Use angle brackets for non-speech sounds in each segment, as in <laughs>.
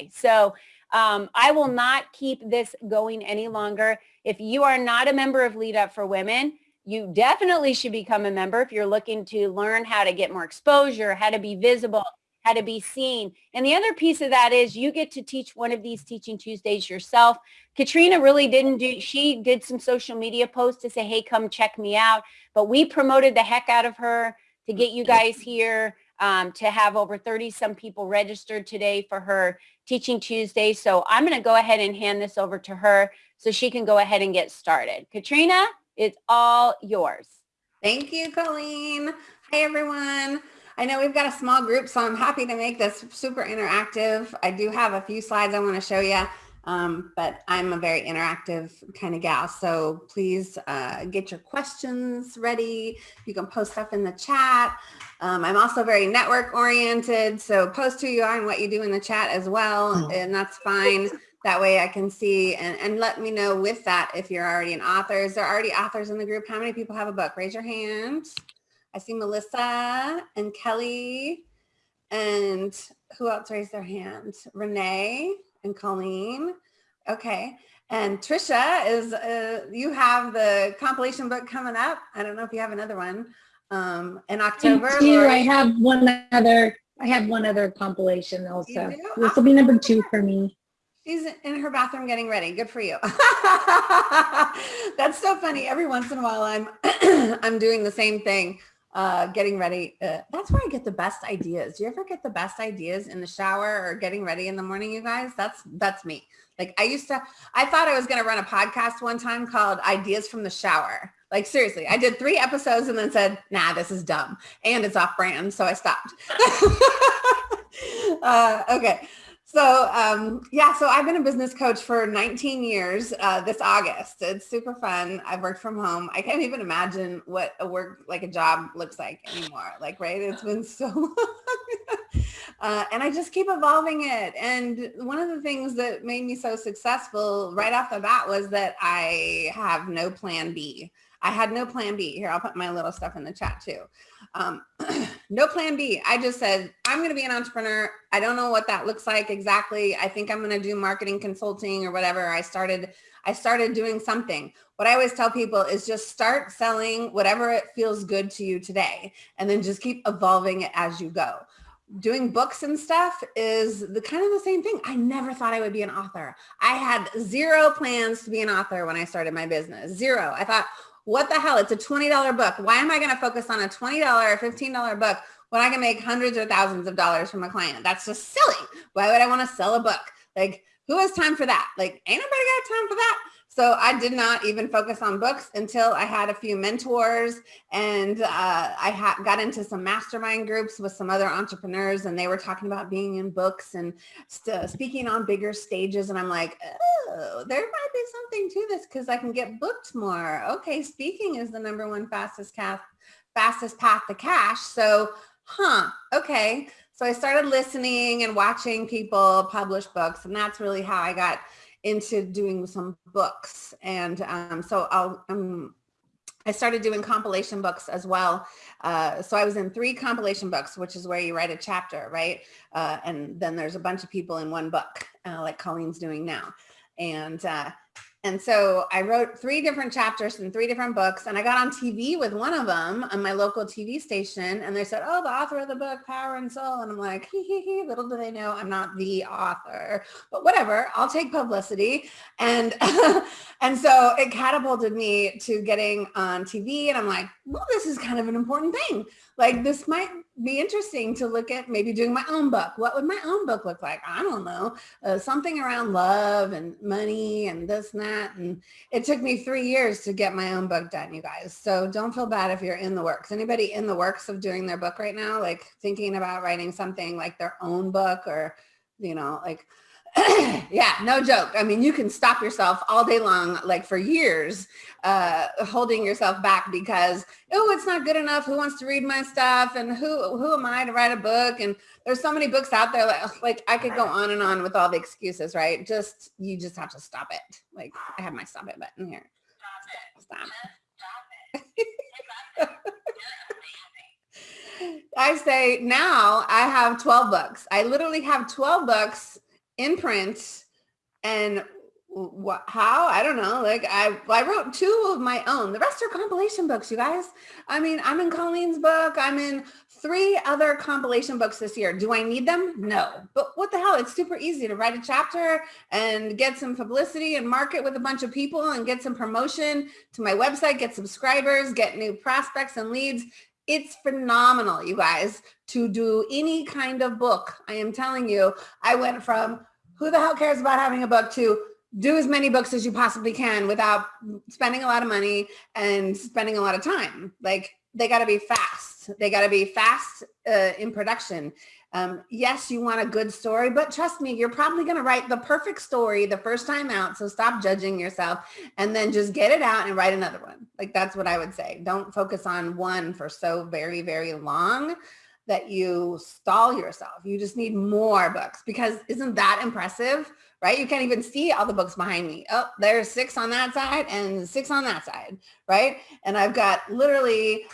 today. So um, I will not keep this going any longer. If you are not a member of Lead Up for Women, you definitely should become a member if you're looking to learn how to get more exposure, how to be visible, how to be seen. And the other piece of that is you get to teach one of these Teaching Tuesdays yourself. Katrina really didn't do, she did some social media posts to say, hey, come check me out. But we promoted the heck out of her to get you guys here, um, to have over 30 some people registered today for her Teaching Tuesday. So I'm going to go ahead and hand this over to her so she can go ahead and get started. Katrina, it's all yours. Thank you, Colleen. Hi, everyone. I know we've got a small group, so I'm happy to make this super interactive. I do have a few slides I want to show you, um, but I'm a very interactive kind of gal. So please uh, get your questions ready. You can post stuff in the chat. Um, I'm also very network oriented, so post who you are and what you do in the chat as well, hmm. and that's fine. That way I can see and, and let me know with that if you're already an author. Is there already authors in the group? How many people have a book? Raise your hand. I see Melissa and Kelly and who else raised their hand? Renee and Colleen. Okay. And Trisha is, uh, you have the compilation book coming up. I don't know if you have another one um, in October. I have one other, I have one other compilation also. This will be number two for me. She's in her bathroom getting ready. Good for you. <laughs> That's so funny. Every once in a while I'm <clears throat> I'm doing the same thing uh, getting ready. Uh, that's where I get the best ideas. Do you ever get the best ideas in the shower or getting ready in the morning, you guys? That's that's me. Like I used to, I thought I was going to run a podcast one time called Ideas from the Shower. Like seriously, I did three episodes and then said, nah, this is dumb and it's off brand. So I stopped. <laughs> uh, okay. So um, yeah, so I've been a business coach for 19 years uh, this August. It's super fun. I've worked from home. I can't even imagine what a work like a job looks like anymore. Like, right? It's been so <laughs> long. uh, and I just keep evolving it. And one of the things that made me so successful right off the bat was that I have no plan B. I had no plan B. Here, I'll put my little stuff in the chat too. Um, <clears throat> no plan B. I just said, I'm going to be an entrepreneur. I don't know what that looks like exactly. I think I'm going to do marketing consulting or whatever. I started, I started doing something. What I always tell people is just start selling whatever it feels good to you today, and then just keep evolving it as you go doing books and stuff is the kind of the same thing. I never thought I would be an author. I had zero plans to be an author when I started my business. Zero. I thought, what the hell? It's a $20 book. Why am I going to focus on a $20 or $15 book when I can make hundreds or thousands of dollars from a client? That's just silly. Why would I want to sell a book? Like who has time for that? Like ain't nobody got time for that. So I did not even focus on books until I had a few mentors and uh, I got into some mastermind groups with some other entrepreneurs and they were talking about being in books and speaking on bigger stages. And I'm like, oh, there might be something to this because I can get booked more. Okay, speaking is the number one fastest path, fastest path to cash. So, huh, okay. So I started listening and watching people publish books and that's really how I got into doing some books. And um, so I'll, um, I started doing compilation books as well. Uh, so I was in three compilation books, which is where you write a chapter, right? Uh, and then there's a bunch of people in one book, uh, like Colleen's doing now. And uh, and so I wrote three different chapters in three different books and I got on TV with one of them on my local TV station and they said, oh, the author of the book, Power and Soul. And I'm like, hee hee hee, little do they know I'm not the author, but whatever, I'll take publicity. And, <laughs> and so it catapulted me to getting on TV and I'm like, well, this is kind of an important thing. Like this might be interesting to look at maybe doing my own book. What would my own book look like? I don't know. Uh, something around love and money and this and that. And it took me three years to get my own book done, you guys. So don't feel bad if you're in the works. Anybody in the works of doing their book right now, like thinking about writing something like their own book or, you know, like <clears throat> yeah, no joke. I mean, you can stop yourself all day long, like for years, uh, holding yourself back because, oh, it's not good enough. Who wants to read my stuff? And who, who am I to write a book? And there's so many books out there. Like, like I could go on and on with all the excuses, right? Just, you just have to stop it. Like I have my stop it button here. Stop it. Stop. <laughs> I say now I have 12 books. I literally have 12 books in print and what how i don't know like i i wrote two of my own. The rest are compilation books you guys. I mean i'm in colleen's book. I'm in three other compilation books this year. Do i need them? No. But what the hell? It's super easy to write a chapter and get some publicity and market with a bunch of people and get some promotion to my website get subscribers get new prospects and leads. It's phenomenal you guys to do any kind of book. I am telling you i went from who the hell cares about having a book to do as many books as you possibly can without spending a lot of money and spending a lot of time. Like they got to be fast. They got to be fast uh, in production. Um, yes, you want a good story, but trust me, you're probably going to write the perfect story the first time out. So stop judging yourself and then just get it out and write another one. Like that's what I would say. Don't focus on one for so very, very long that you stall yourself. You just need more books because isn't that impressive? right? You can't even see all the books behind me. Oh, there's six on that side and six on that side, right? And I've got literally,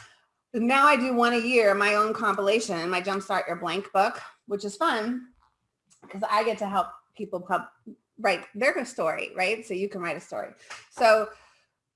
now I do one a year, my own compilation, my Jumpstart Your Blank book, which is fun because I get to help people pub, write their story, right? So you can write a story. So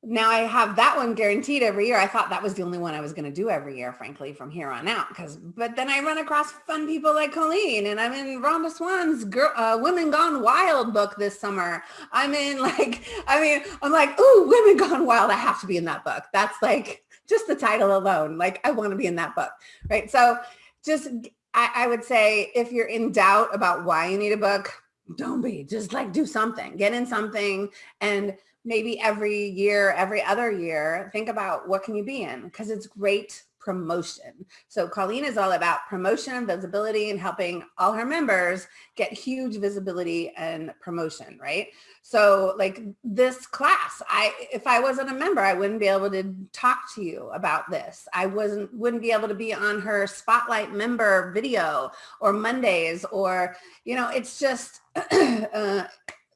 now I have that one guaranteed every year. I thought that was the only one I was going to do every year, frankly, from here on out. Because, but then I run across fun people like Colleen, and I'm in Rhonda Swan's girl, uh, "Women Gone Wild" book this summer. I'm in <laughs> like, I mean, I'm like, ooh, "Women Gone Wild." I have to be in that book. That's like just the title alone. Like, I want to be in that book, right? So, just I, I would say if you're in doubt about why you need a book, don't be. Just like do something. Get in something and maybe every year, every other year, think about what can you be in because it's great promotion. So Colleen is all about promotion visibility and helping all her members get huge visibility and promotion, right? So like this class, I if I wasn't a member, I wouldn't be able to talk to you about this. I wasn't wouldn't be able to be on her spotlight member video or Mondays or, you know, it's just <clears throat> uh,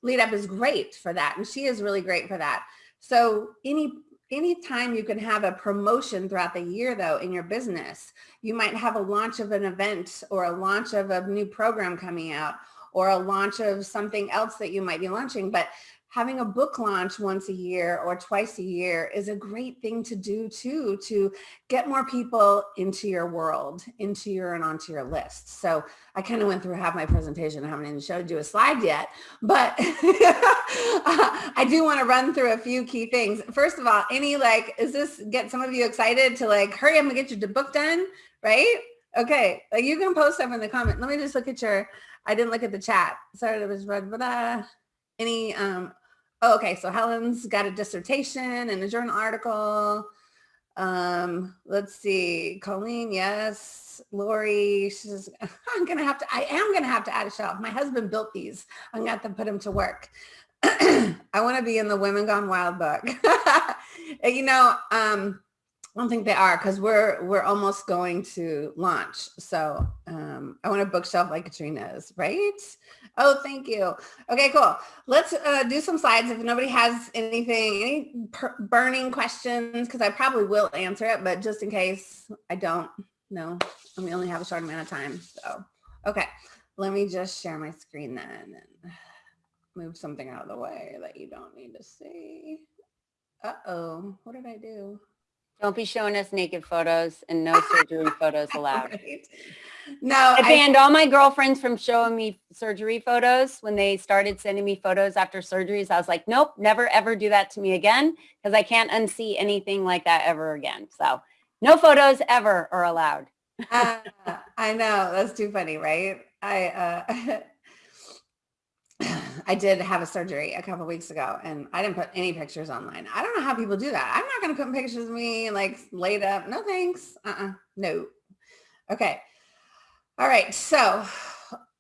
lead up is great for that. And she is really great for that. So any anytime you can have a promotion throughout the year though in your business, you might have a launch of an event or a launch of a new program coming out or a launch of something else that you might be launching. But having a book launch once a year or twice a year is a great thing to do too, to get more people into your world, into your and onto your list. So I kind of went through half my presentation. I haven't even showed you a slide yet, but <laughs> I do want to run through a few key things. First of all, any like, is this get some of you excited to like, hurry I'm gonna get your book done, right? Okay, like you can post stuff in the comment. Let me just look at your, I didn't look at the chat. Sorry, it was, blah, blah, blah. any, um, Oh, okay, so Helen's got a dissertation and a journal article. Um, let's see, Colleen, yes. Lori, she says, <laughs> I'm gonna have to, I am gonna have to add a shelf. My husband built these. I'm gonna have to put them to work. <clears throat> I wanna be in the Women Gone Wild book. <laughs> you know, um, I don't think they are because we're we're almost going to launch. So um, I want a bookshelf like Katrina's, right? Oh, thank you. Okay, cool. Let's uh, do some slides. If nobody has anything, any burning questions, because I probably will answer it, but just in case I don't know, and we only have a short amount of time. So, okay, let me just share my screen then and move something out of the way that you don't need to see. Uh-oh, what did I do? Don't be showing us naked photos and no <laughs> surgery photos allowed. Right. No, I banned all my girlfriends from showing me surgery photos when they started sending me photos after surgeries. I was like, nope, never ever do that to me again because I can't unsee anything like that ever again. So no photos ever are allowed. uh, I know that's too funny, right? I uh, <laughs> I did have a surgery a couple weeks ago and I didn't put any pictures online. I don't know how people do that. I'm not going to put pictures of me like laid up. No thanks. Uh-uh. No. Okay. All right. So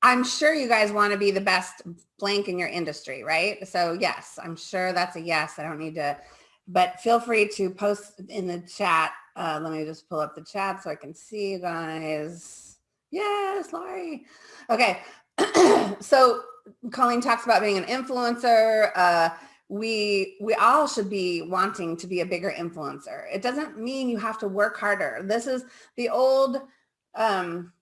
I'm sure you guys want to be the best blank in your industry, right? So yes, I'm sure that's a yes. I don't need to, but feel free to post in the chat. Uh, let me just pull up the chat so I can see you guys. Yes, Laurie. Okay. <clears throat> so Colleen talks about being an influencer. Uh, we we all should be wanting to be a bigger influencer. It doesn't mean you have to work harder. This is the old um,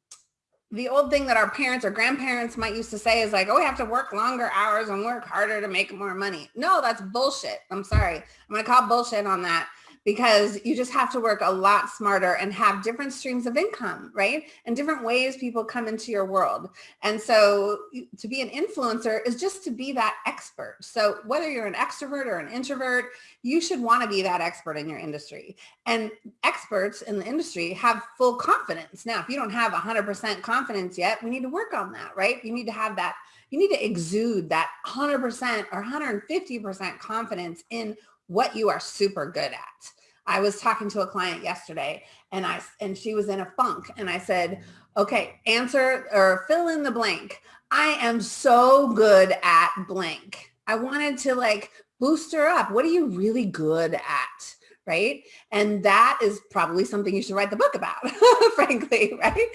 the old thing that our parents or grandparents might used to say is like, oh, we have to work longer hours and work harder to make more money. No, that's bullshit. I'm sorry. I'm to call bullshit on that because you just have to work a lot smarter and have different streams of income, right? And different ways people come into your world. And so to be an influencer is just to be that expert. So whether you're an extrovert or an introvert, you should want to be that expert in your industry. And experts in the industry have full confidence. Now, if you don't have 100% confidence yet, we need to work on that, right? You need to have that you need to exude that 100% or 150% confidence in what you are super good at. I was talking to a client yesterday and I and she was in a funk and I said, okay, answer or fill in the blank. I am so good at blank. I wanted to like boost her up. What are you really good at? Right. And that is probably something you should write the book about, <laughs> frankly, right?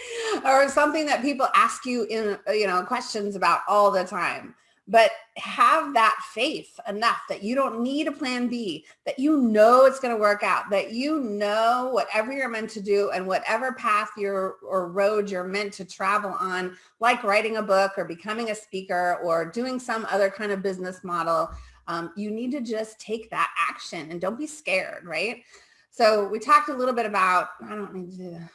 Or something that people ask you in, you know, questions about all the time but have that faith enough that you don't need a plan B, that you know it's going to work out, that you know whatever you're meant to do and whatever path you're or road you're meant to travel on, like writing a book or becoming a speaker or doing some other kind of business model, um, you need to just take that action and don't be scared, right? So we talked a little bit about, I don't need to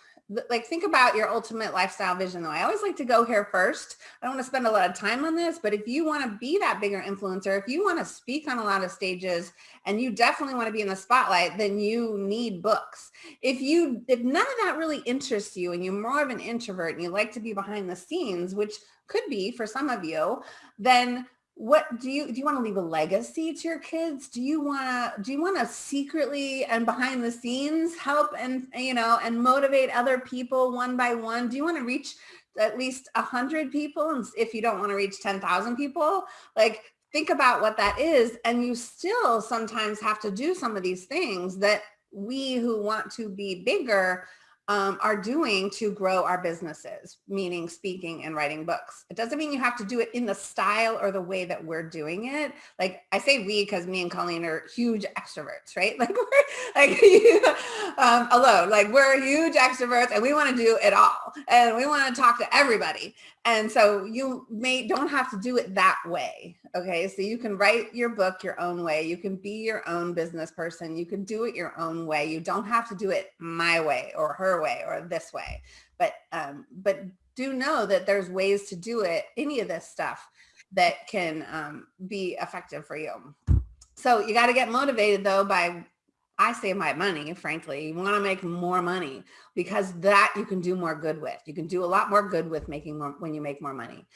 like think about your ultimate lifestyle vision though. I always like to go here first. I don't want to spend a lot of time on this, but if you want to be that bigger influencer, if you want to speak on a lot of stages and you definitely want to be in the spotlight, then you need books. If you, if none of that really interests you and you're more of an introvert and you like to be behind the scenes, which could be for some of you, then what do you do you want to leave a legacy to your kids? Do you want to do you want to secretly and behind the scenes help and you know and motivate other people one by one? Do you want to reach at least a hundred people and if you don't want to reach 10,000 people? Like think about what that is and you still sometimes have to do some of these things that we who want to be bigger um, are doing to grow our businesses, meaning speaking and writing books. It doesn't mean you have to do it in the style or the way that we're doing it. Like I say we because me and Colleen are huge extroverts, right? <laughs> Like we're like <laughs> um, alone, like we're huge extroverts and we want to do it all and we want to talk to everybody. And so you may don't have to do it that way. Okay. So you can write your book your own way. You can be your own business person. You can do it your own way. You don't have to do it my way or her way or this way. But um, but do know that there's ways to do it, any of this stuff that can um, be effective for you. So you got to get motivated though by I save my money, frankly. You want to make more money because that you can do more good with. You can do a lot more good with making more when you make more money.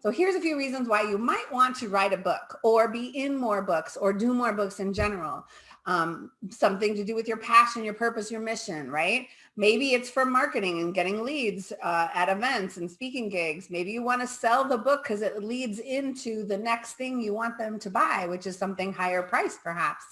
So here's a few reasons why you might want to write a book or be in more books or do more books in general. Um, something to do with your passion, your purpose, your mission, right? Maybe it's for marketing and getting leads uh, at events and speaking gigs. Maybe you want to sell the book because it leads into the next thing you want them to buy, which is something higher priced perhaps.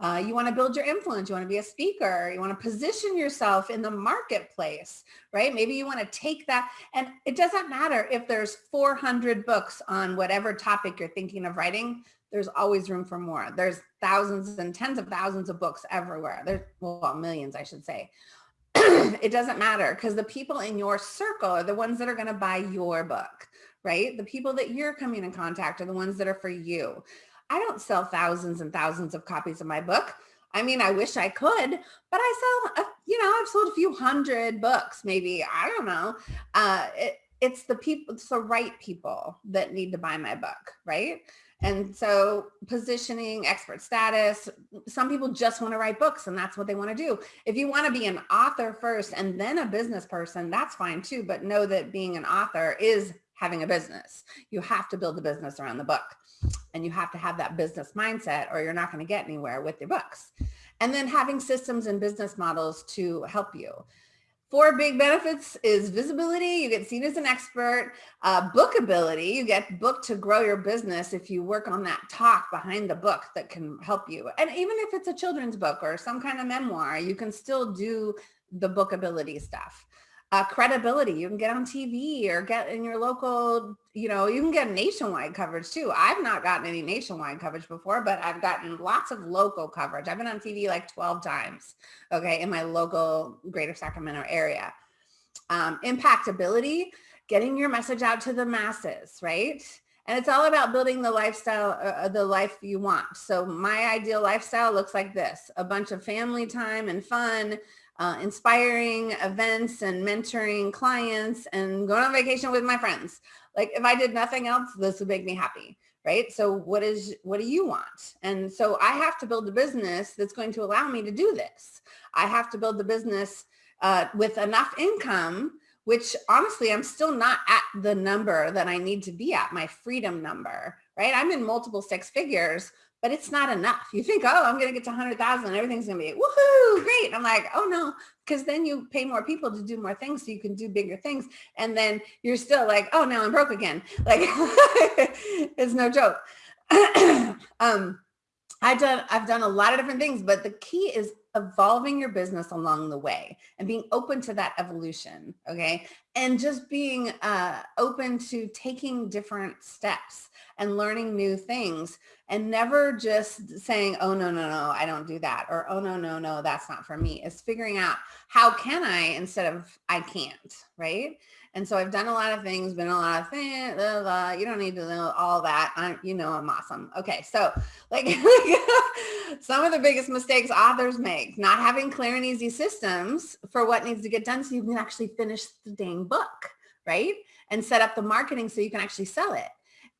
Uh, you want to build your influence. You want to be a speaker. You want to position yourself in the marketplace, right? Maybe you want to take that. And it doesn't matter if there's 400 books on whatever topic you're thinking of writing. There's always room for more. There's thousands and tens of thousands of books everywhere. There's, well, millions, I should say. <clears throat> it doesn't matter because the people in your circle are the ones that are going to buy your book, right? The people that you're coming in contact are the ones that are for you. I don't sell thousands and thousands of copies of my book. I mean, I wish I could, but I sell, a, you know, I've sold a few hundred books, maybe, I don't know. Uh, it, it's the people, it's the right people that need to buy my book, right? And so positioning, expert status, some people just want to write books and that's what they want to do. If you want to be an author first and then a business person, that's fine too. But know that being an author is having a business. You have to build the business around the book and you have to have that business mindset or you're not going to get anywhere with your books. And then having systems and business models to help you. Four big benefits is visibility. You get seen as an expert. Uh, bookability. You get booked to grow your business if you work on that talk behind the book that can help you. And even if it's a children's book or some kind of memoir, you can still do the bookability stuff uh, credibility. You can get on TV or get in your local, you know, you can get nationwide coverage too. I've not gotten any nationwide coverage before, but I've gotten lots of local coverage. I've been on TV like 12 times, okay, in my local greater Sacramento area. Um, impactability getting your message out to the masses, right? And it's all about building the lifestyle, uh, uh, the life you want. So my ideal lifestyle looks like this, a bunch of family time and fun, uh, inspiring events and mentoring clients and going on vacation with my friends. Like if I did nothing else, this would make me happy, right? So what is, what do you want? And so I have to build a business that's going to allow me to do this. I have to build the business uh, with enough income which honestly, I'm still not at the number that I need to be at, my freedom number, right? I'm in multiple six figures, but it's not enough. You think, oh, I'm going to get to 100,000 and everything's going to be woohoo, great. I'm like, oh no, because then you pay more people to do more things so you can do bigger things. And then you're still like, oh, now I'm broke again. <laughs> Like <laughs> it's no joke. <clears throat> um, I've done, I've done a lot of different things, but the key is evolving your business along the way and being open to that evolution. Okay. And just being uh, open to taking different steps and learning new things and never just saying, oh, no, no, no, I don't do that. Or, oh, no, no, no, that's not for me. It's figuring out how can I instead of I can't. Right. And so I've done a lot of things, been a lot of things, blah, blah, you don't need to know all that. I'm, you know, I'm awesome. Okay. So <laughs> like <laughs> some of the biggest mistakes authors make, not having clear and easy systems for what needs to get done so you can actually finish the dang book, right? And set up the marketing so you can actually sell it.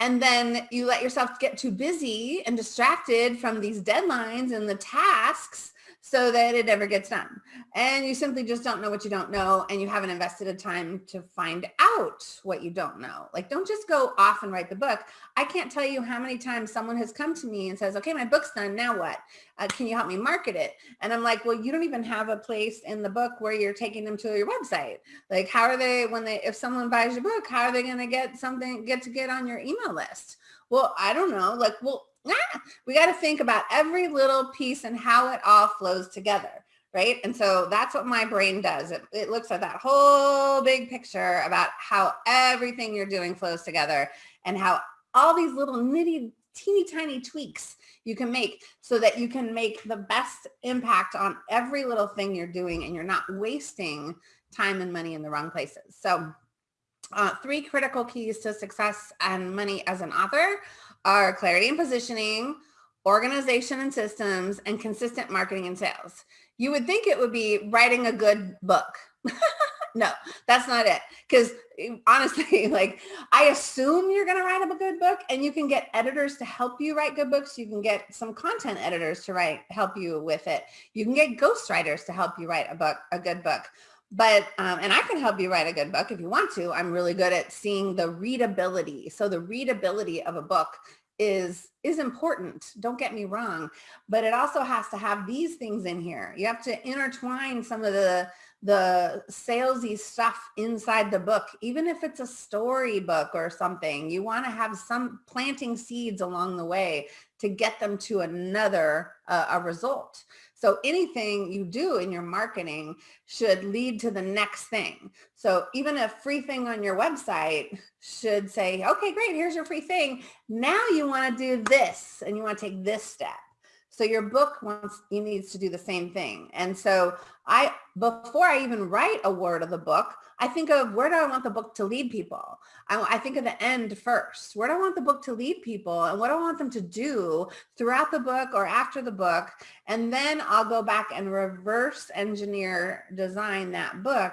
And then you let yourself get too busy and distracted from these deadlines and the tasks so that it never gets done. And you simply just don't know what you don't know and you haven't invested a time to find out what you don't know. Like don't just go off and write the book. I can't tell you how many times someone has come to me and says, okay, my book's done, now what? Uh, can you help me market it? And I'm like, well, you don't even have a place in the book where you're taking them to your website. Like how are they, when they, if someone buys your book, how are they gonna get something, get to get on your email list? Well, I don't know, like, well, ah, we got to think about every little piece and how it all flows together right? And so that's what my brain does. It, it, looks at that whole big picture about how everything you're doing flows together and how all these little nitty, teeny tiny tweaks you can make so that you can make the best impact on every little thing you're doing and you're not wasting time and money in the wrong places. So uh, three critical keys to success and money as an author are clarity and positioning, organization and systems, and consistent marketing and sales. You would think it would be writing a good book. <laughs> no, that's not it. Because <laughs> honestly, <laughs> like I assume you're going to write a good book and you can get editors to help you write good books. You can get some content editors to write, help you with it. You can get ghostwriters to help you write a book, a good book but um, and I can help you write a good book if you want to. I'm really good at seeing the readability. So the readability of a book is is important don't get me wrong but it also has to have these things in here you have to intertwine some of the the salesy stuff inside the book even if it's a storybook or something you want to have some planting seeds along the way to get them to another uh, a result so anything you do in your marketing should lead to the next thing. So even a free thing on your website should say, okay, great, here's your free thing. Now you want to do this and you want to take this step. So your book wants, you needs to do the same thing. And so I, before I even write a word of the book, I think of where do I want the book to lead people? I, I think of the end first. Where do I want the book to lead people and what do I want them to do throughout the book or after the book? And then I'll go back and reverse engineer design that book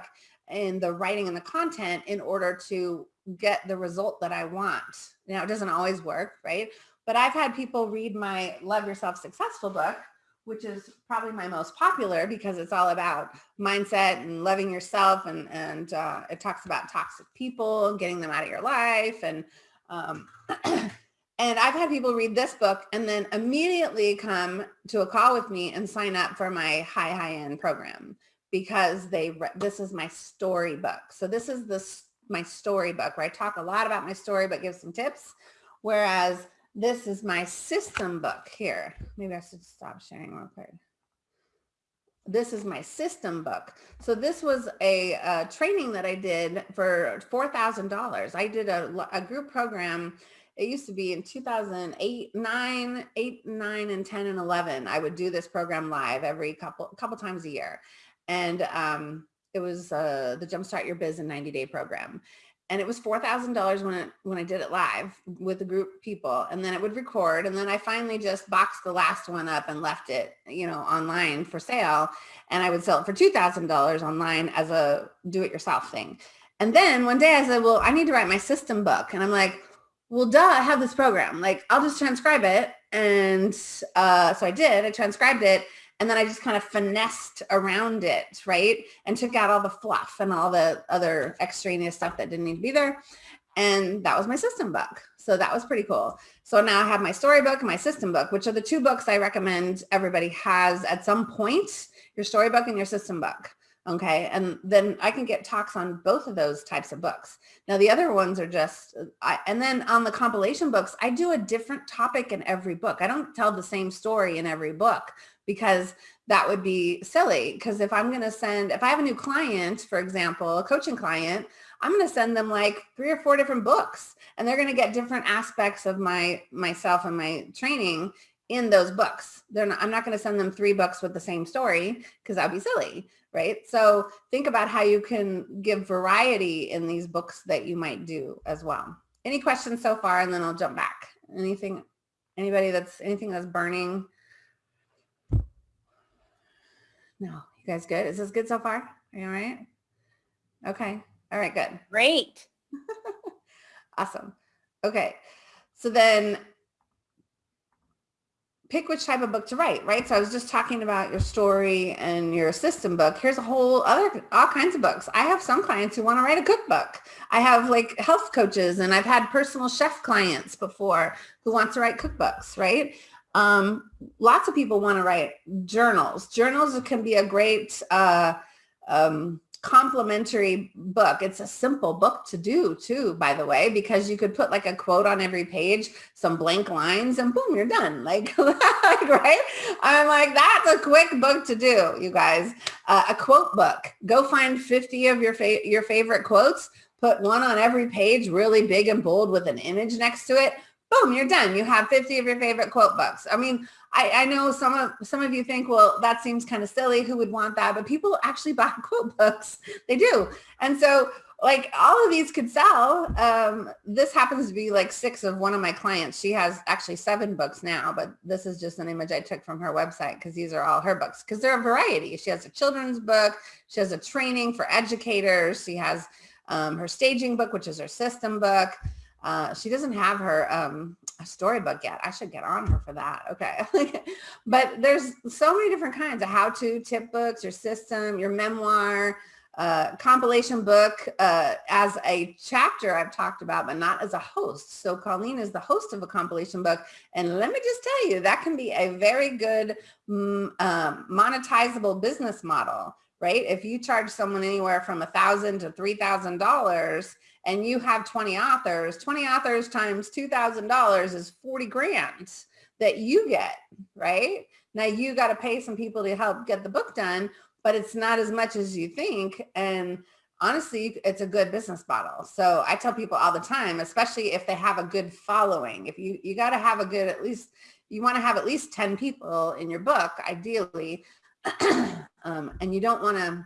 in the writing and the content in order to get the result that I want. Now, it doesn't always work, right? But I've had people read my Love Yourself Successful book, which is probably my most popular because it's all about mindset and loving yourself. And, and uh, it talks about toxic people, getting them out of your life. And, um, <clears throat> and I've had people read this book and then immediately come to a call with me and sign up for my high, high end program because they, this is my storybook. So this is this, my storybook where I talk a lot about my story, but give some tips. Whereas this is my system book here. Maybe I should stop sharing real quick. This is my system book. So this was a, a training that I did for $4,000. I did a, a group program it used to be in 2008, 9, 8, 9, and 10 and 11. I would do this program live every couple couple times a year. And um, it was uh, the Jumpstart Your Biz in 90 Day program. And it was $4,000 when it, when I did it live with a group of people and then it would record. And then I finally just boxed the last one up and left it, you know, online for sale. And I would sell it for $2,000 online as a do it yourself thing. And then one day I said, well, I need to write my system book. And I'm like, well, duh, I have this program. Like I'll just transcribe it. And uh, so I did, I transcribed it and then I just kind of finessed around it, right? And took out all the fluff and all the other extraneous stuff that didn't need to be there. And that was my system book. So that was pretty cool. So now I have my storybook and my system book, which are the two books I recommend everybody has at some point, your storybook and your system book. Okay. And then I can get talks on both of those types of books. Now the other ones are just, I, and then on the compilation books, I do a different topic in every book. I don't tell the same story in every book because that would be silly. Because if I'm going to send, if I have a new client, for example, a coaching client, I'm going to send them like three or four different books and they're going to get different aspects of my myself and my training in those books. They're not, I'm not going to send them three books with the same story because that'd be silly, right? So think about how you can give variety in these books that you might do as well. Any questions so far? And then I'll jump back. Anything, anybody that's anything that's burning no, you guys good? Is this good so far? Are you all right? Okay. All right, good. <laughs> Great. awesome. Okay. So then pick which type of book to write, right? So I was just talking about your story and your system book. Here's a whole other, all kinds of books. I have some clients who want to write a cookbook. I have like health coaches and I've had personal chef clients before who want to write cookbooks, right? Um, lots of people want to write journals. Journals can be a great uh, um, complementary book. It's a simple book to do too, by the way, because you could put like a quote on every page, some blank lines and boom, you're done. <laughs> Like, like right? I'm like, that's a quick book to do, you guys. Uh, a quote book. Go find 50 of your, fa your favorite quotes, put one on every page, really big and bold with an image next to it boom, you're done. You have 50 of your favorite quote books. I mean, I, I know some of some of you think, well, that seems kind of silly. Who would want that? But people actually buy <laughs> quote books. They do. And so like all of these could sell. Um, this happens to be like six of one of my clients. She has actually seven books now, but this is just an image I took from her website because these are all her books because they're a variety. She has a children's book. She has a training for educators. She has um, her staging book, which is her system book. Uh, she doesn't have her um, storybook yet. I should get on her for that. Okay. <laughs> but there's so many different kinds of how-to tip books, your system, your memoir, uh, compilation book uh, as a chapter I've talked about, but not as a host. So Colleen is the host of a compilation book. And let me just tell you, that can be a very good um, monetizable business model, right? If you charge someone anywhere from a thousand to $3,000, and you have 20 authors, 20 authors times $2,000 is 40 grand that you get, right? Now you got to pay some people to help get the book done, but it's not as much as you think. And honestly, it's a good business model. So I tell people all the time, especially if they have a good following, if you, you got to have a good, at least you want to have at least 10 people in your book, ideally, <clears throat> um, and you don't want to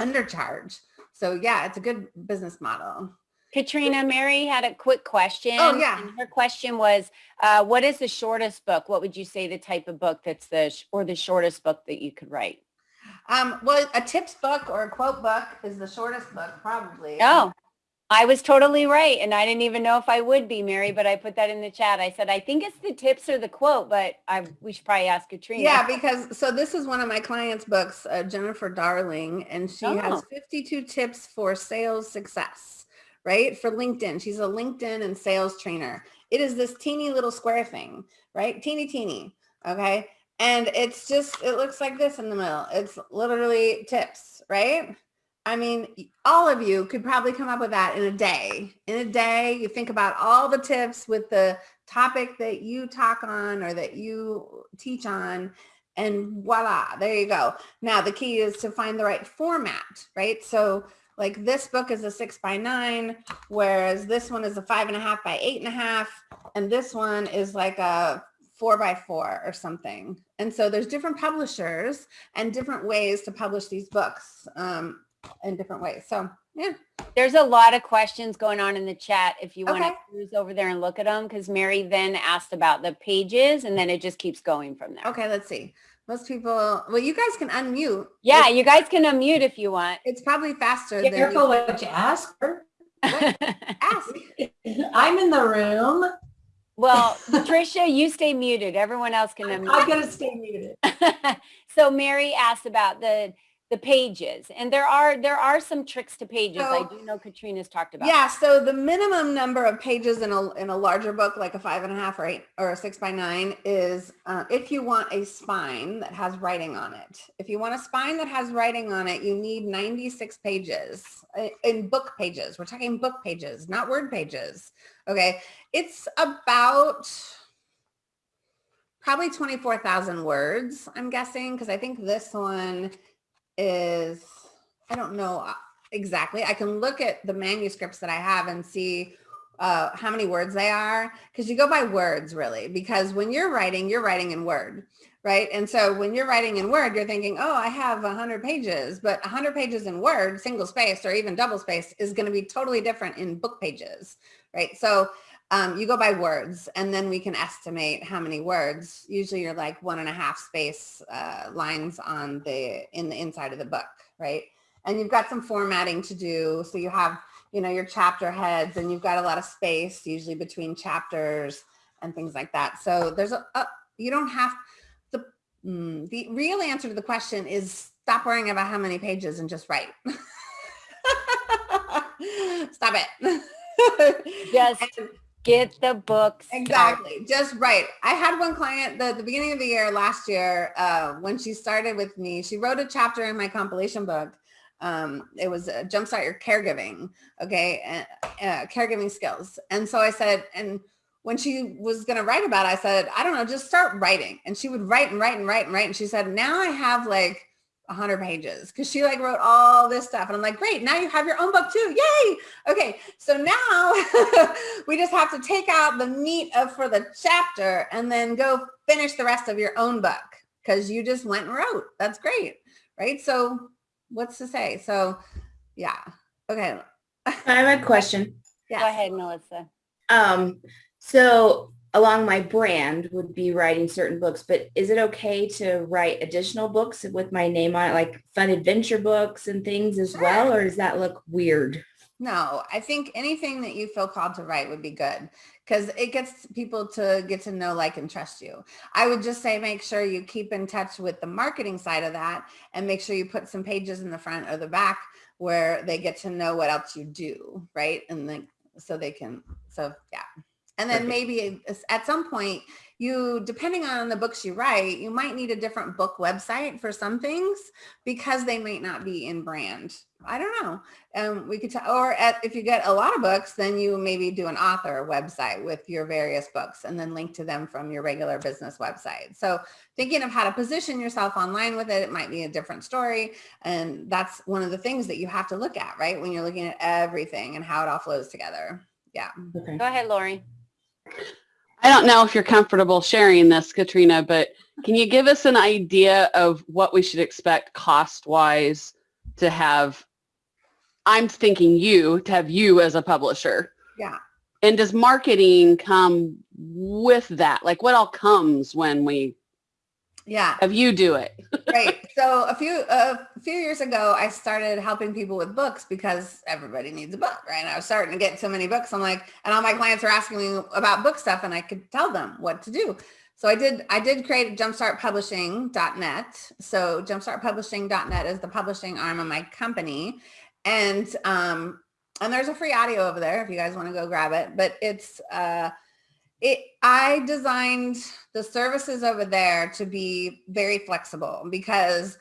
undercharge. So yeah, it's a good business model. Katrina, Mary had a quick question. Oh, yeah. And her question was, uh, what is the shortest book? What would you say the type of book that's the, or the shortest book that you could write? Um, well, a tips book or a quote book is the shortest book, probably. Oh, I was totally right. And I didn't even know if I would be, Mary, but I put that in the chat. I said, I think it's the tips or the quote, but I we should probably ask Katrina. Yeah, because so this is one of my clients' books, uh, Jennifer Darling, and she oh. has 52 tips for sales success right? For LinkedIn, she's a LinkedIn and sales trainer. It is this teeny little square thing, right? Teeny, teeny, okay? And it's just, it looks like this in the middle. It's literally tips, right? I mean, all of you could probably come up with that in a day. In a day, you think about all the tips with the topic that you talk on or that you teach on and voila, there you go. Now the key is to find the right format, right? So like this book is a six by nine, whereas this one is a five and a half by eight and a half. And this one is like a four by four or something. And so there's different publishers and different ways to publish these books um, in different ways. So yeah. There's a lot of questions going on in the chat if you want Okay. to cruise over there and look at them because Mary then asked about the pages and then it just keeps going from there. Okay, let's see. Most people, well, you guys can unmute. Yeah, It's, you guys can unmute if you want. it's probably faster Be than careful you what you ask her. <laughs> ask. <laughs> I'm in the room. well, Patricia, you stay muted. Everyone else can <laughs> unmute. I'm gonna stay muted. so Mary asked about the the pages and there are there are some tricks to pages. I do know Katrina's talked about. Yeah, so the minimum number of pages in a in a larger book, like a five and a half or eight or a six by nine, is uh, if you want a spine that has writing on it. If you want a spine that has writing on it, you need 96 pages uh, in book pages. We're talking book pages, not word pages. Okay, it's about probably 24,000 words, I'm guessing, because I think this one is, I don't know uh, exactly. I can look at the manuscripts that I have and see uh, how many words they are, because you go by words really, because when you're writing, you're writing in Word, right? And so when you're writing in Word, you're thinking, oh, I have 100 pages, but 100 pages in Word, single space or even double space is going to be totally different in book pages, right? So um, you go by words and then we can estimate how many words. Usually you're like one and a half space uh, lines on the, in the inside of the book, right? And you've got some formatting to do. So you have, you know, your chapter heads and you've got a lot of space usually between chapters and things like that. So there's a, a you don't have the, mm, the real answer to the question is stop worrying about how many pages and just write. <laughs> stop it. <laughs> Just And- get the books. Exactly. Just right. I had one client the, the beginning of the year last year, uh, when she started with me, she wrote a chapter in my compilation book. Um, it was uh, jumpstart your caregiving. Okay. Uh, caregiving skills. And so I said, and when she was going to write about it, I said, I don't know, just start writing. And she would write and write and write and write. And she said, now I have like 100 pages because she like wrote all this stuff and I'm like great now you have your own book too yay! Okay so now <laughs> we just have to take out the meat of for the chapter and then go finish the rest of your own book because you just went and wrote. That's great right? So what's to say? So yeah okay. I have a question. <laughs> Go ahead, Melissa. Um, so along my brand would be writing certain books, but is it okay to write additional books with my name on it, like fun adventure books and things as well, or does that look weird? No, I think anything that you feel called to write would be good because it gets people to get to know, like, and trust you. I would just say make sure you keep in touch with the marketing side of that and make sure you put some pages in the front or the back where they get to know what else you do, right? And then so they can, so yeah. And then Perfect. maybe at some point you, depending on the books you write, you might need a different book website for some things because they might not be in brand. I don't know. Um, we could, t- or at, if you get a lot of books, then you maybe do an author website with your various books and then link to them from your regular business website. So thinking of how to position yourself online with it, it might be a different story. And that's one of the things that you have to look at, right? When you're looking at everything and how it all flows together. Yeah. Okay. Go ahead, Lori. I don't know if you're comfortable sharing this, Katrina, but can you give us an idea of what we should expect cost-wise to have? I'm thinking you, to have you as a publisher. Yeah. And does marketing come with that? Like what all comes when we Yeah. have you do it? right. So a few a few years ago, I started helping people with books because everybody needs a book, right? And I was starting to get so many books. I'm like, and all my clients are asking me about book stuff, and I could tell them what to do. So I did. I did create jumpstartpublishing.net. So jumpstartpublishing.net is the publishing arm of my company, and um, and there's a free audio over there if you guys want to go grab it. But it's uh, it I designed the services over there to be very flexible because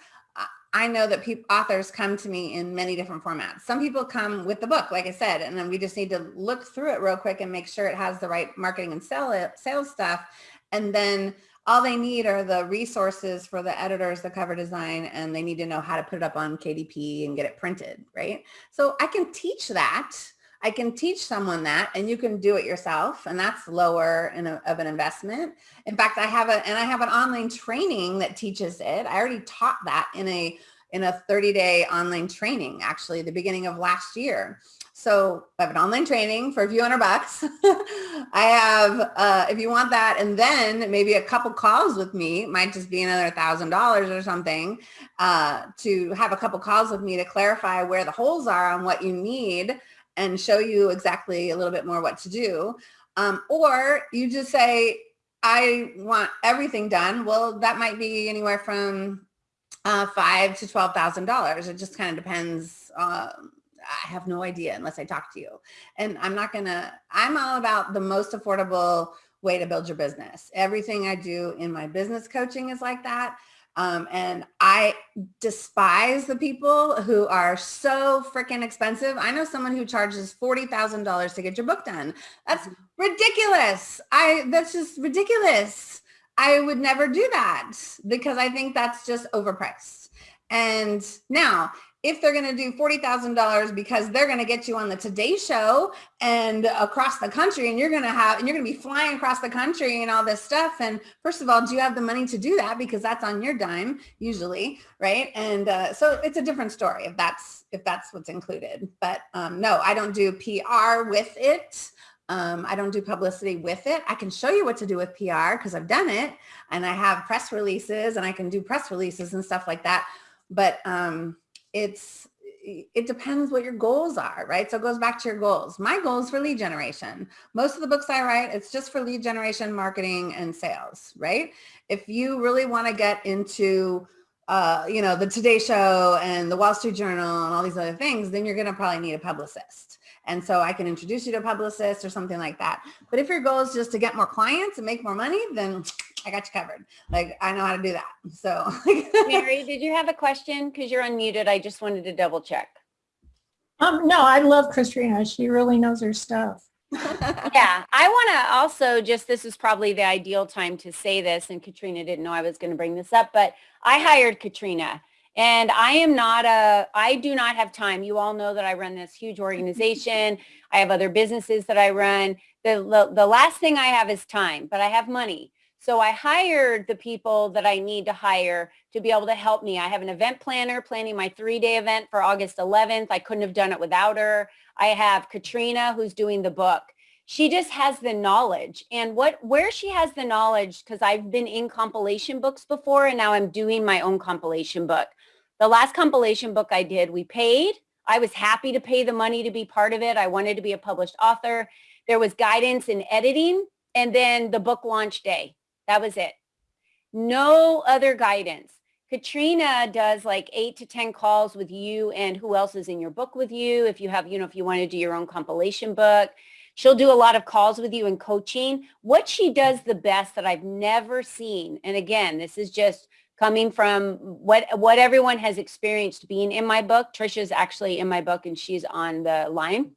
I- know that people authors come to me in many different formats. Some people come with the book, like I said, and then we just need to look through it real quick and make sure it has the right marketing and sell it, sales stuff. And then all they need are the resources for the editors, the cover design, and they need to know how to put it up on KDP and get it printed, right? So I can teach that. I can teach someone that and you can do it yourself and that's lower a, of an investment. In fact, I have a, and I have an online training that teaches it. I already taught that in a, in a 30 day online training, actually the beginning of last year. So I have an online training for a few hundred bucks. <laughs> I have, uh, if you want that, and then maybe a couple calls with me, might just be another thousand dollars or something, uh, to have a couple calls with me to clarify where the holes are on what you need and show you exactly a little bit more what to do. Um, or you just say, I want everything done. Well, that might be anywhere from uh, five to twelve thousand dollars. It just kind of depends. Um, I have no idea unless I talk to you. And I'm not gonna, I'm all about the most affordable way to build your business. Everything I do in my business coaching is like that. Um, and I despise the people who are so freaking expensive. I know someone who charges $40,000 to get your book done. That's ridiculous. I, that's just ridiculous. I would never do that because I think that's just overpriced. And now if they're going to do $40,000 because they're going to get you on the Today Show and across the country and you're going to have, and you're going to be flying across the country and all this stuff. And first of all, do you have the money to do that? Because that's on your dime usually. Right. And uh, so it's a different story if that's, if that's what's included. But um, no, I don't do PR with it. Um, I don't do publicity with it. I can show you what to do with PR because I've done it and I have press releases and I can do press releases and stuff like that. But um, it's it depends what your goals are, right? So it goes back to your goals. My goals for lead generation. Most of the books I write, it's just for lead generation, marketing, and sales, right? If you really want to get into, uh, you know, the Today Show and the Wall Street Journal and all these other things, then you're going to probably need a publicist. And so I can introduce you to a publicist or something like that. But if your goal is just to get more clients and make more money, then <tsk> I got you covered. Like I know how to do that. So <laughs> Mary, did you have a question? Because you're unmuted. I just wanted to double check. Um, no, I love Katrina. She really knows her stuff. <laughs> yeah, I want to also just, this is probably the ideal time to say this and Katrina didn't know I was going to bring this up, but I hired Katrina and I am not a, I do not have time. You all know that I run this huge organization. I have other businesses that I run. The, the, the last thing I have is time, but I have money. So I hired the people that I need to hire to be able to help me. I have an event planner planning my three-day event for August 11th. I couldn't have done it without her. I have Katrina who's doing the book. She just has the knowledge and what where she has the knowledge because I've been in compilation books before and now I'm doing my own compilation book. The last compilation book I did, we paid. I was happy to pay the money to be part of it. I wanted to be a published author. There was guidance in editing and then the book launch day. That was it. No other guidance. Katrina does like eight to 10 calls with you and who else is in your book with you. If you have, you know, if you want to do your own compilation book, she'll do a lot of calls with you and coaching. What she does the best that I've never seen. And again, this is just coming from what what everyone has experienced being in my book. Trisha's actually in my book and she's on the line.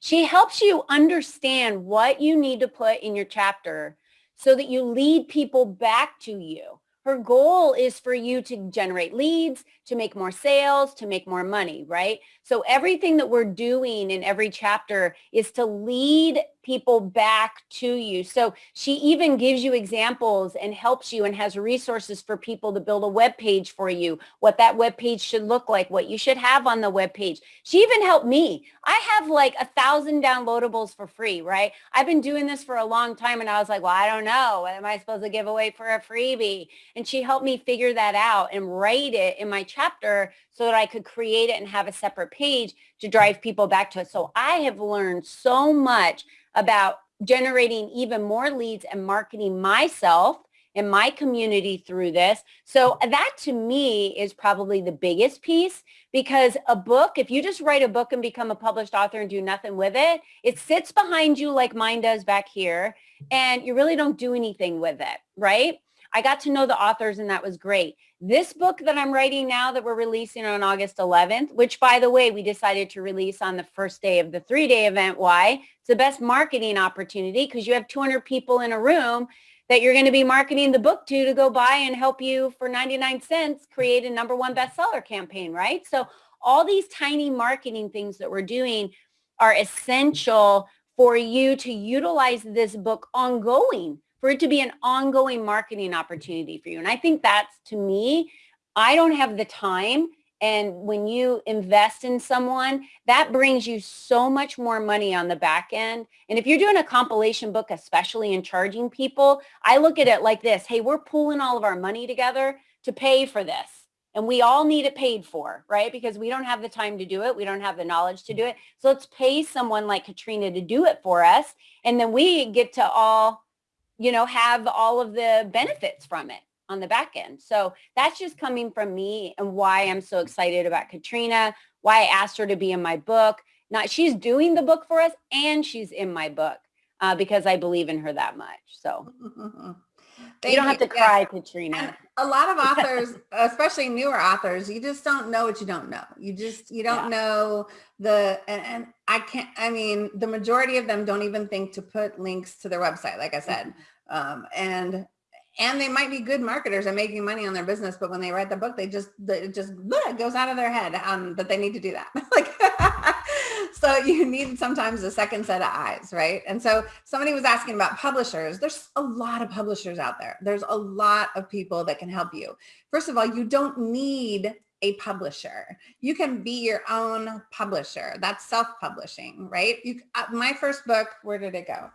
She helps you understand what you need to put in your chapter so that you lead people back to you. Her goal is for you to generate leads, to make more sales, to make more money, right? So everything that we're doing in every chapter is to lead people back to you. So she even gives you examples and helps you and has resources for people to build a web page for you, what that web page should look like, what you should have on the web page. She even helped me. I have like a thousand downloadables for free, right? I've been doing this for a long time and I was like, well, I don't know. What am I supposed to give away for a freebie? And she helped me figure that out and write it in my chapter so that I could create it and have a separate page to mm. drive people back to it. So I have learned so much about generating even more leads and marketing myself and my community through this. So mm. that to me is probably the biggest piece because a book, if you just write a book and become a published author and do nothing with it, it sits behind you like mine does back here and you really don't do anything with it, right? I got to know the authors and that was great. This book that I'm writing now that we're releasing on August 11th, which by the way, we decided to release on the first day of the three-day event. Why? It's the best marketing opportunity because you have 200 people in a room that you're going to be marketing the book to to go buy and help you for 99 cents create a number one bestseller campaign, right? So all these tiny marketing things that we're doing are essential for you to utilize this book ongoing for it to be an ongoing marketing opportunity for you. And I think that's to me I don't have the time. And when you invest in someone, that brings you so much more money on the back end. And if you're doing a compilation book, especially in charging people, I look at it like this. Hey, we're pooling all of our money together to pay for this. And we all need it paid for, right? Because we don't have the time to do it. We don't have the knowledge to do it. So let's pay someone like Katrina to do it for us. And then we get to all, you know, have all of the benefits from it on the back end. So that's just coming from me and why I'm so excited about Katrina, why I asked her to be in my book. Not she's doing the book for us and she's in my book uh, because I believe in her that much. So <laughs> Thank you don't have to Yeah. cry, Katrina. A lot of <laughs> authors, especially newer authors, you just don't know what you don't know. You just, you don't know the, and, and I can't, I mean, the majority of them don't even think to put links to their website, like I said. Um, and, and they might be good marketers and making money on their business, but when they write the book, they just, it just bleh, goes out of their head um, that they need to do that. <laughs> like, so you need sometimes a second set of eyes, right? And so somebody was asking about publishers. There's a lot of publishers out there. There's a lot of people that can help you. First of all, you don't need a publisher. You can be your own publisher. That's self-publishing, right? You, uh, my first book, where did it go?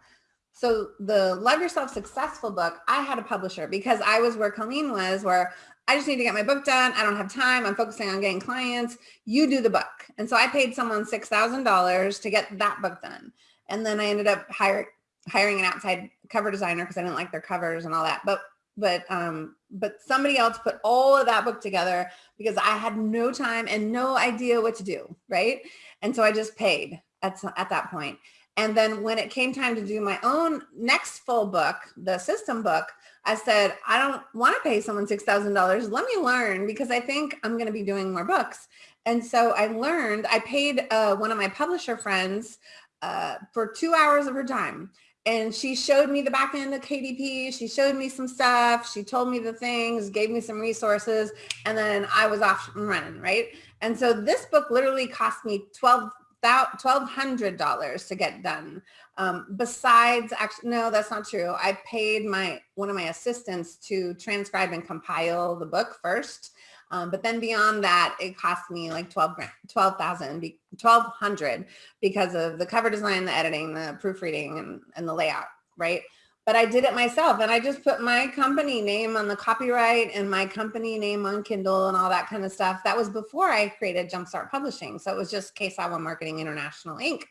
So the Love Yourself Successful book, I had a publisher because I was where Colleen was, where I just need to get my book done. I don't have time. I'm focusing on getting clients. You do the book. And so I paid someone $6,000 to get that book done. And then I ended up hire, hiring an outside cover designer because I didn't like their covers and all that. But but um but somebody else put all of that book together because I had no time and no idea what to do, right? And so I just paid at at that point. And then when it came time to do my own next full book, the system book, I said, I don't want to pay someone $6,000. Let me learn because I think I'm going to be doing more books. And so I learned, I paid uh, one of my publisher friends uh, for two hours of her time. And she showed me the back end of KDP. She showed me some stuff. She told me the things, gave me some resources, and then I was off and running, right? And so this book literally cost me 12 $1,200 to get done. Um, besides, actually, no, that's not true. I paid my one of my assistants to transcribe and compile the book first. Um, but then beyond that, it cost me like 12 grand, 12,000, 1200 because of the cover design, the editing, the proofreading and, and the layout, right? But I did it myself and I just put my company name on the copyright and my company name on Kindle and all that kind of stuff. That was before I created Jumpstart Publishing. So it was just One Marketing International Inc.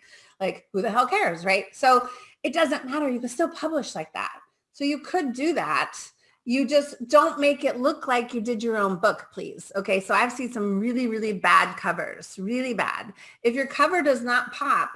Like who the hell cares, right? So it doesn't matter. You can still publish like that. So you could do that you just don't make it look like you did your own book, please. Okay, so I've seen some really, really bad covers, really bad. If your cover does not pop,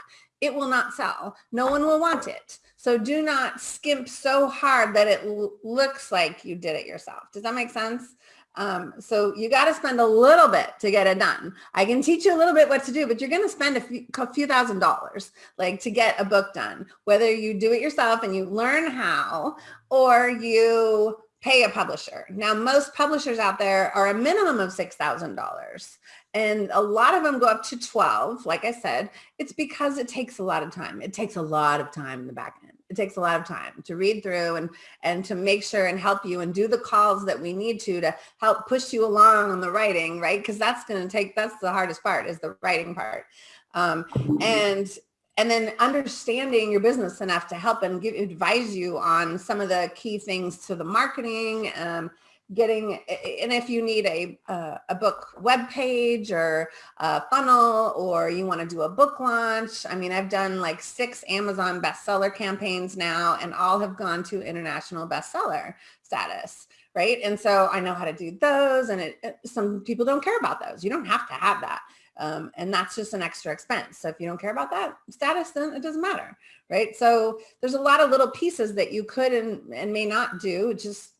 it will not sell. No one will want it. So do not skimp so hard that it looks like you did it yourself. Does that make sense? Um, so you got to spend a little bit to get it done. I can teach you a little bit what to do, but you're going to spend a few, a few thousand dollars like to get a book done, whether you do it yourself and you learn how, or you pay a publisher. Now, most publishers out there are a minimum of $6,000 and a lot of them go up to 12. Like I said, it's because it takes a lot of time. It takes a lot of time in the back end. It takes a lot of time to read through and, and to make sure and help you and do the calls that we need to, to help push you along on the writing, right? Because that's going to take, that's the hardest part is the writing part. Um, and and then understanding your business enough to help and give advise you on some of the key things to the marketing um, getting and if you need a uh, a book web page or a funnel or you want to do a book launch i mean i've done like six amazon bestseller campaigns now and all have gone to international bestseller status right? And so i know how to do those and it, it some people don't care about those. You don't have to have that um, and that's just an extra expense. So if you don't care about that status, then it doesn't matter, right? So there's a lot of little pieces that you could and, and may not do. It just,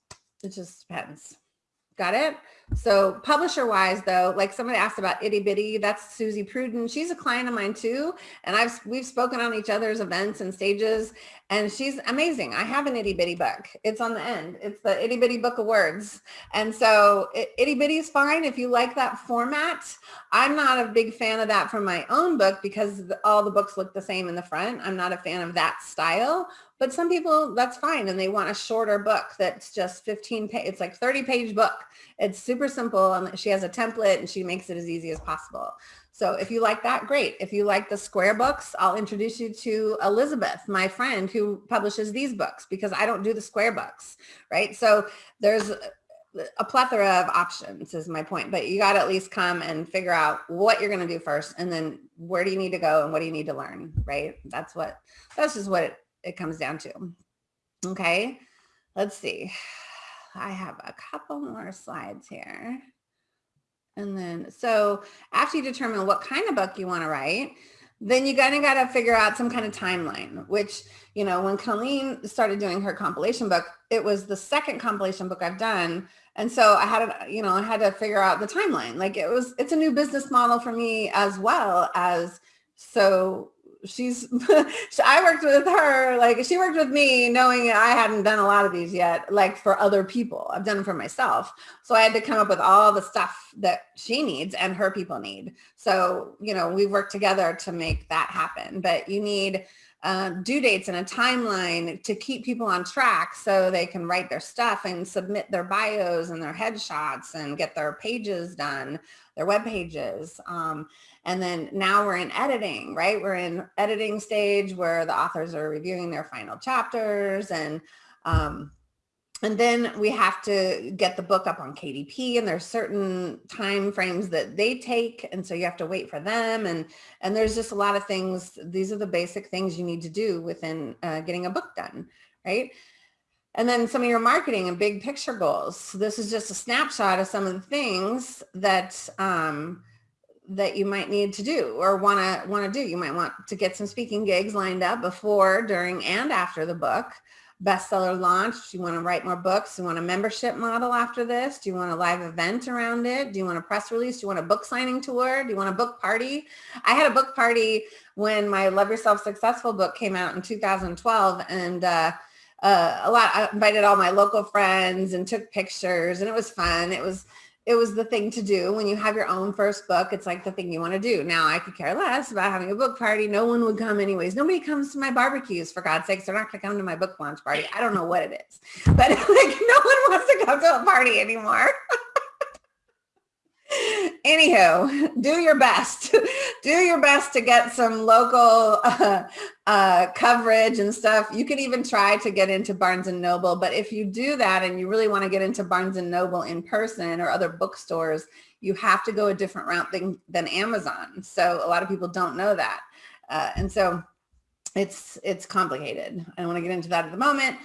it just depends. Got it? So publisher wise though, like somebody asked about itty bitty, that's Suzy Prudden. She's a client of mine too. And I've, we've spoken on each other's events and stages and she's amazing. I have an itty bitty book. It's on the end. It's the itty bitty book of words. And so it, itty bitty is fine if you like that format. I'm not a big fan of that for my own book because all the books look the same in the front. I'm not a fan of that style, but some people that's fine. And they want a shorter book that's just 15 page. It's like 30 page book. It's super simple. And she has a template and she makes it as easy as possible. So if you like that, great. If you like the square books, I'll introduce you to Elizabeth, my friend who publishes these books because I don't do the square books, right? So there's a plethora of options is my point, but you got to at least come and figure out what you're going to do first and then where do you need to go and what do you need to learn, right? That's what, that's just what it, it comes down to. Okay, let's see. I have a couple more slides here. And then, so after you determine what kind of book you want to write, then you kind of got to figure out some kind of timeline, which, you know, when Colleen started doing her compilation book, it was the second compilation book I've done. And so I had, to, you know, I had to figure out the timeline. Like it was, it's a new business model for me as well as, so she's <laughs> I worked with her like she worked with me knowing I hadn't done a lot of these yet like for other people. I've done them for myself. So I had to come up with all the stuff that she needs and her people need. So you know we worked together to make that happen. But you need uh, due dates and a timeline to keep people on track so they can write their stuff and submit their bios and their headshots and get their pages done their web pages. Um, and then now we're in editing, right? We're in editing stage where the authors are reviewing their final chapters and um, and then we have to get the book up on KDP and there's certain time frames that they take. And so you have to wait for them. And, and there's just a lot of things. These are the basic things you need to do within uh, getting a book done, right? And then some of your marketing and big picture goals. This is just a snapshot of some of the things that um, that you might need to do or want to want to do. You might want to get some speaking gigs lined up before, during, and after the book. Bestseller launch. Do you want to write more books? Do you want a membership model after this? Do you want a live event around it? Do you want a press release? Do you want a book signing tour? Do you want a book party? I had a book party when my Love Yourself Successful book came out in 2012 and uh, uh, a lot, I invited all my local friends and took pictures and it was fun. It was, it was the thing to do when you have your own first book. It's like the thing you want to do. Now I could care less about having a book party. No one would come anyways. Nobody comes to my barbecues for God's sakes. They're not going to come to my book launch party. I don't know what it is, but <laughs> like no one wants to come to a party anymore. <laughs> Anywho, do your best. <laughs> do your best to get some local <laughs> uh, uh, coverage and stuff. You could even try to get into Barnes and Noble. But if you do that and you really want to get into Barnes and Noble in person or other bookstores, you have to go a different route than, than Amazon. So a lot of people don't know that. Uh, and so it's it's complicated. I don't want to get into that at the moment.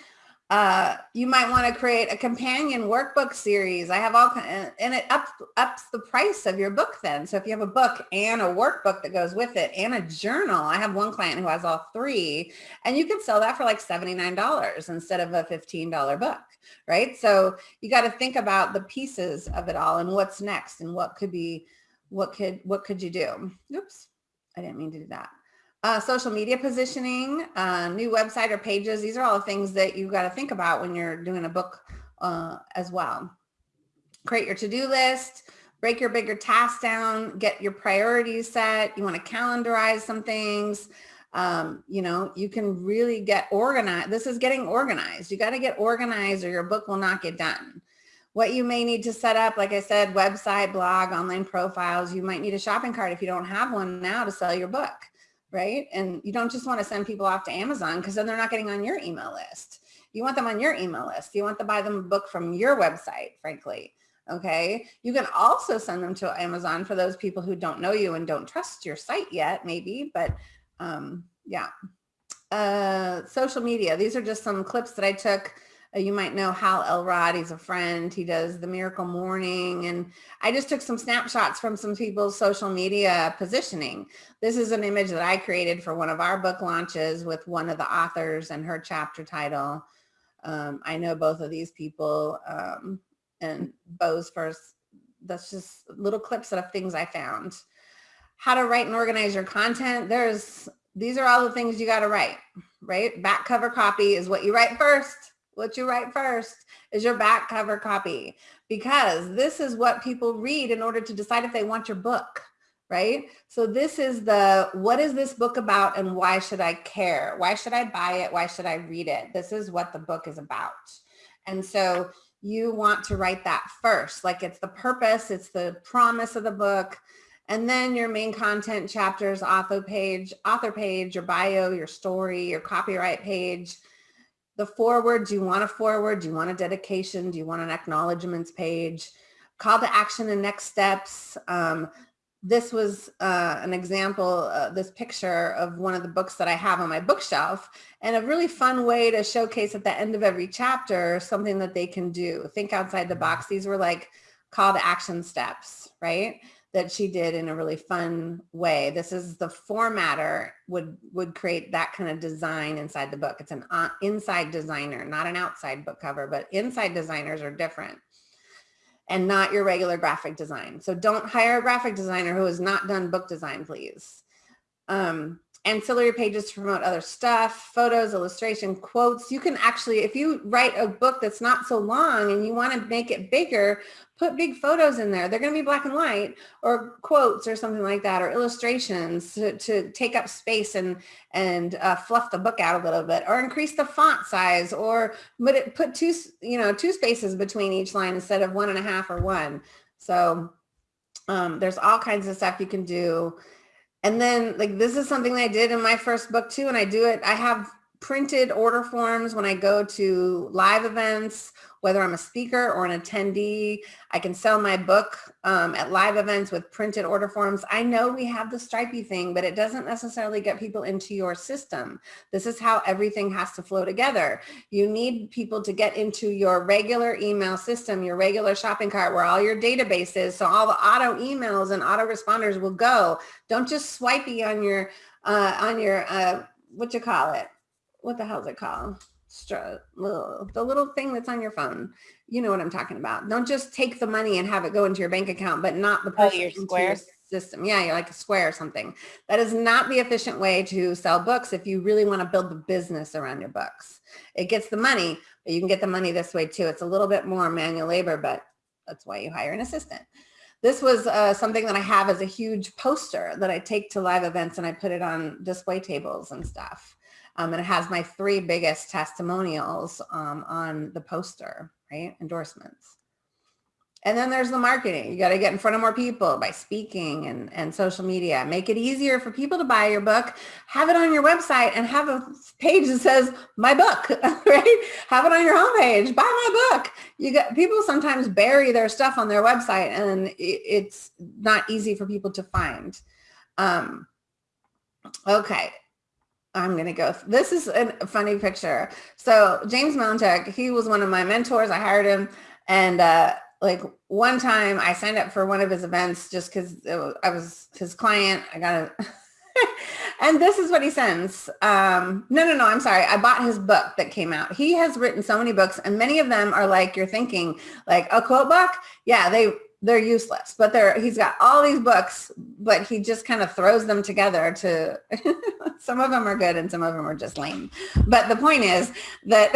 Uh, you might want to create a companion workbook series. I have all and it ups, ups the price of your book then. So if you have a book and a workbook that goes with it and a journal, I have one client who has all three and you can sell that for like $79 instead of a $15 book, right? So you got to think about the pieces of it all and what's next and what could be, what could, what could you do? Oops, I didn't mean to do that. Uh, social media positioning, uh, new website or pages. These are all the things that you've got to think about when you're doing a book uh, as well. Create your to-do list, break your bigger tasks down, get your priorities set. You want to calendarize some things. Um, you know, you can really get organized. This is getting organized. You got to get organized or your book will not get done. What you may need to set up, like I said, website, blog, online profiles. You might need a shopping cart if you don't have one now to sell your book right? And you don't just want to send people off to Amazon because then they're not getting on your email list. You want them on your email list. You want to buy them a book from your website, frankly. Okay. You can also send them to Amazon for those people who don't know you and don't trust your site yet, maybe, but um, yeah. Uh, social media. These are just some clips that I took you might know Hal Elrod. He's a friend. He does the Miracle Morning. And I just took some snapshots from some people's social media positioning. This is an image that I created for one of our book launches with one of the authors and her chapter title. Um, I know both of these people um, and Bo's first. That's just little clips of things I found. How to write and organize your content. There's these are all the things you got to write, right? Back cover copy is what you write first. What you write first is your back cover copy because this is what people read in order to decide if they want your book, right? So this is the, what is this book about and why should I care? Why should I buy it? Why should I read it? This is what the book is about. And so you want to write that first, like it's the purpose, it's the promise of the book, and then your main content chapters, author page, author page, your bio, your story, your copyright page, the forward, do you want a forward? Do you want a dedication? Do you want an acknowledgements page? Call to action and next steps. Um, this was uh, an example, uh, this picture of one of the books that I have on my bookshelf and a really fun way to showcase at the end of every chapter something that they can do. Think outside the box. These were like call to action steps, right? That she did in a really fun way. This is the formatter would would create that kind of design inside the book. It's an uh, inside designer, not an outside book cover, but inside designers are different and not your regular graphic design. So don't hire a graphic designer who has not done book design, please. Um, ancillary pages to promote other stuff, photos, illustration, quotes. You can actually, if you write a book that's not so long and you want to make it bigger, put big photos in there. They're going to be black and white or quotes or something like that or illustrations to, to take up space and, and uh, fluff the book out a little bit or increase the font size or put, it, put two, you know, two spaces between each line instead of one and a half or one. So um, there's all kinds of stuff you can do and then like this is something I did in my first book too. And I do it, I have printed order forms when I go to live events, whether I'm a speaker or an attendee. I can sell my book um, at live events with printed order forms. I know we have the stripey thing, but it doesn't necessarily get people into your system. This is how everything has to flow together. You need people to get into your regular email system, your regular shopping cart where all your database is. So all the auto emails and auto responders will go. Don't just swipey on your, uh, on your, uh, what you call it? What the hell is it called? the little thing that's on your phone. You know what I'm talking about. Don't just take the money and have it go into your bank account, but not the oh, person your into square your system. Yeah, you're like a square or something. That is not the efficient way to sell books if you really want to build the business around your books. It gets the money, but you can get the money this way too. It's a little bit more manual labor, but that's why you hire an assistant. This was uh, something that I have as a huge poster that I take to live events and I put it on display tables and stuff. Um, and it has my three biggest testimonials um, on the poster, right? Endorsements. And then there's the marketing. You got to get in front of more people by speaking and, and social media. Make it easier for people to buy your book. Have it on your website and have a page that says my book, <laughs> right? Have it on your homepage. Buy my book. You got people sometimes bury their stuff on their website and it's not easy for people to find. Um, okay. I'm going to go. This is a funny picture. So James Mountek, he was one of my mentors. I hired him. And uh, like one time I signed up for one of his events just because I was his client. I got a, <laughs> and this is what he sends. Um, no, no, no, I'm sorry. I bought his book that came out. He has written so many books and many of them are like, you're thinking like a quote book. Yeah, they they're useless, but they're, he's got all these books, but he just kind of throws them together to, <laughs> some of them are good and some of them are just lame. But the point is that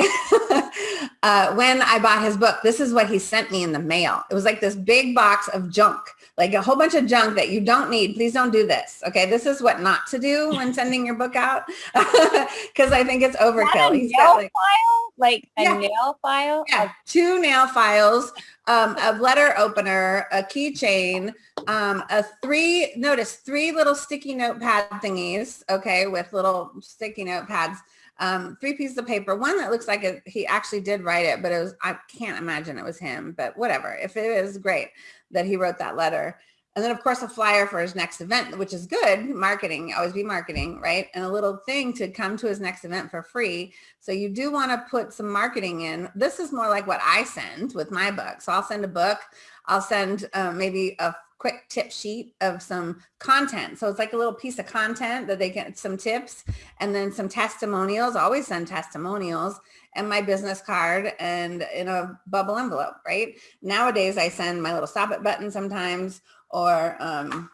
<laughs> uh, when I bought his book, this is what he sent me in the mail. It was like this big box of junk, like a whole bunch of junk that you don't need. Please don't do this. Okay. This is what not to do when <laughs> sending your book out. Cause I think it's overkill. He's got like, file? Like a yeah. nail file? Yeah. Two nail files um, a letter opener, a keychain, um, a three, notice three little sticky notepad thingies, okay, with little sticky notepads, um, three pieces of paper, one that looks like it, he actually did write it, but it was, I can't imagine it was him, but whatever. If it is great that he wrote that letter. And then of course a flyer for his next event, which is good marketing, always be marketing, right? And a little thing to come to his next event for free. So you do want to put some marketing in. This is more like what I send with my book. So I'll send a book. I'll send uh, maybe a quick tip sheet of some content. So it's like a little piece of content that they get some tips and then some testimonials. Always send testimonials and my business card and in a bubble envelope, right? Nowadays I send my little stop it button sometimes or um,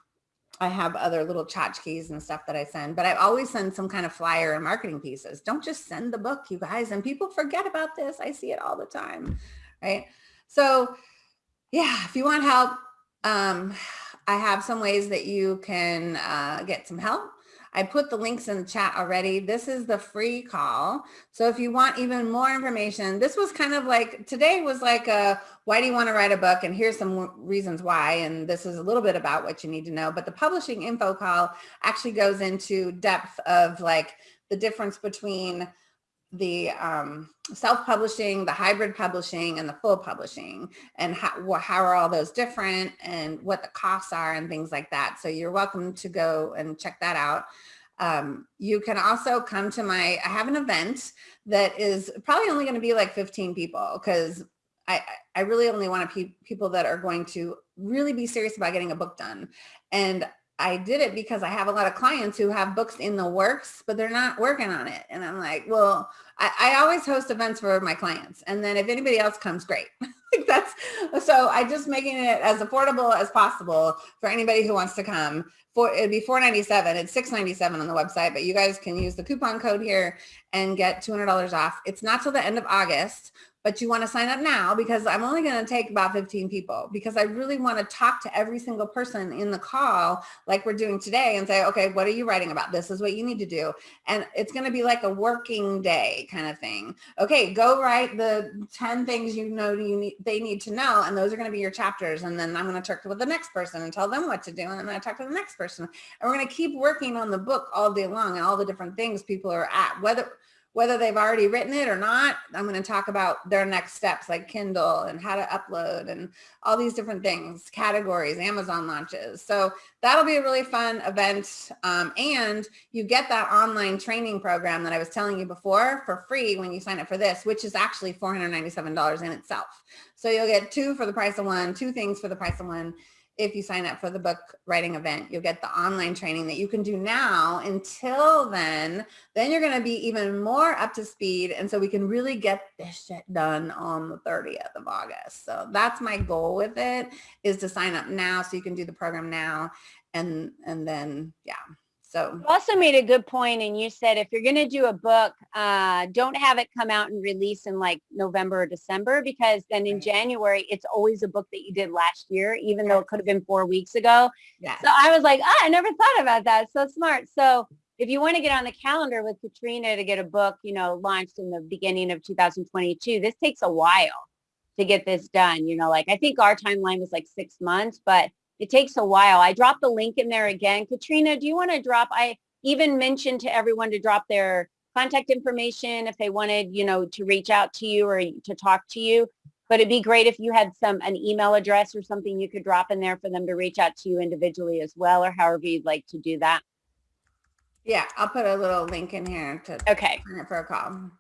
I have other little tchotchkes and stuff that I send, but I always send some kind of flyer and marketing pieces. Don't just send the book, you guys. And people forget about this. I see it all the time, right? So yeah, if you want help, um, I have some ways that you can uh, get some help. I put the links in the chat already. This is the free call. So if you want even more information, this was kind of like, today was like a, why do you want to write a book? And here's some reasons why. And this is a little bit about what you need to know. But the publishing info call actually goes into depth of like the difference between the um, self-publishing, the hybrid publishing, and the full publishing, and how, how are all those different, and what the costs are, and things like that. So you're welcome to go and check that out. Um, you can also come to my, I have an event that is probably only going to be like 15 people because I, I really only want to pe people that are going to really be serious about getting a book done. And I did it because I have a lot of clients who have books in the works, but they're not working on it. And I'm like, well, I, I always host events for my clients. And then if anybody else comes, great. <laughs> That's so I just making it as affordable as possible for anybody who wants to come. For it'd be 497. It's 697 on the website, but you guys can use the coupon code here and get $200 off. It's not till the end of August, but you want to sign up now because I'm only going to take about 15 people because I really want to talk to every single person in the call like we're doing today and say, okay, what are you writing about? This is what you need to do. And it's going to be like a working day kind of thing. Okay, go write the 10 things you know you need, they need to know. And those are going to be your chapters. And then I'm going to talk with the next person and tell them what to do. And then I talk to the next person. And we're going to keep working on the book all day long and all the different things people are at, whether whether they've already written it or not, I'm going to talk about their next steps like Kindle and how to upload and all these different things, categories, Amazon launches. So that'll be a really fun event. Um, and you get that online training program that I was telling you before for free when you sign up for this, which is actually $497 in itself. So you'll get two for the price of one, two things for the price of one if you sign up for the book writing event, you'll get the online training that you can do now until then, then you're going to be even more up to speed. And so we can really get this shit done on the 30th of August. So that's my goal with it is to sign up now so you can do the program now. And, and then, yeah. So You also made a good point and you said if you're going to do a book, uh, don't have it come out and release in like November or December because then in January, it's always a book that you did last year, even though it could have been four weeks ago. yeah. So I was like, ah, I never thought about that. So smart. So if you want to get on the calendar with Katrina to get a book, you know, launched in the beginning of 2022, this takes a while to get this done. You know, like I think our timeline was like six months, but it takes a while. I dropped the link in there again. Katrina, do you want to drop, I even mentioned to everyone to drop their contact information if they wanted, you know, to reach out to you or to talk to you. But it'd be great if you had some, an email address or something you could drop in there for them to reach out to you individually as well, or however you'd like to do that. Yeah. I'll put a little link in here to Okay. for a call.